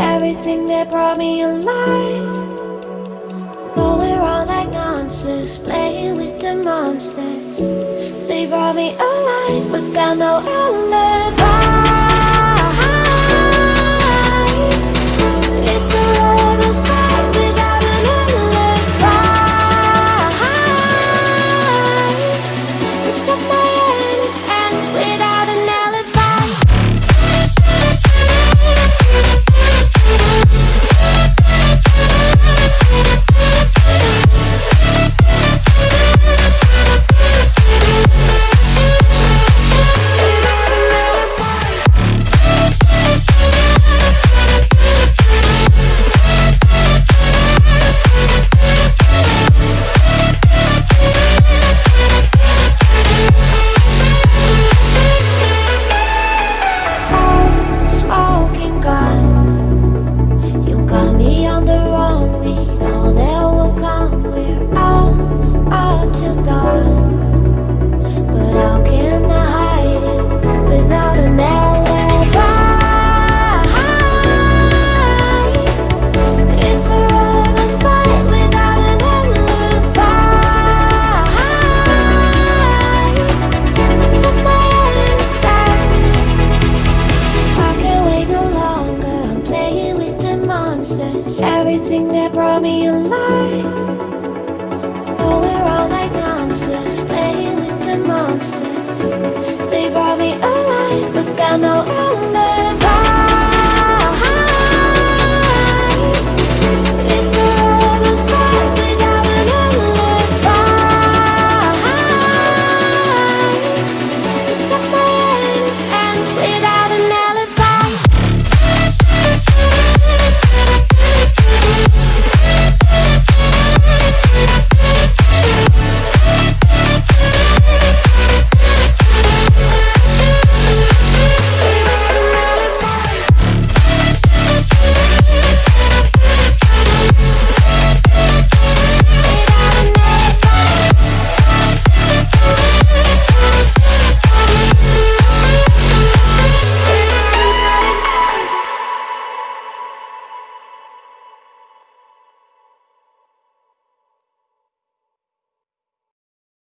everything that brought me alive But we're all like monsters, playing with the monsters. They brought me alive, but got no alibi. monsters. Everything that brought me alive.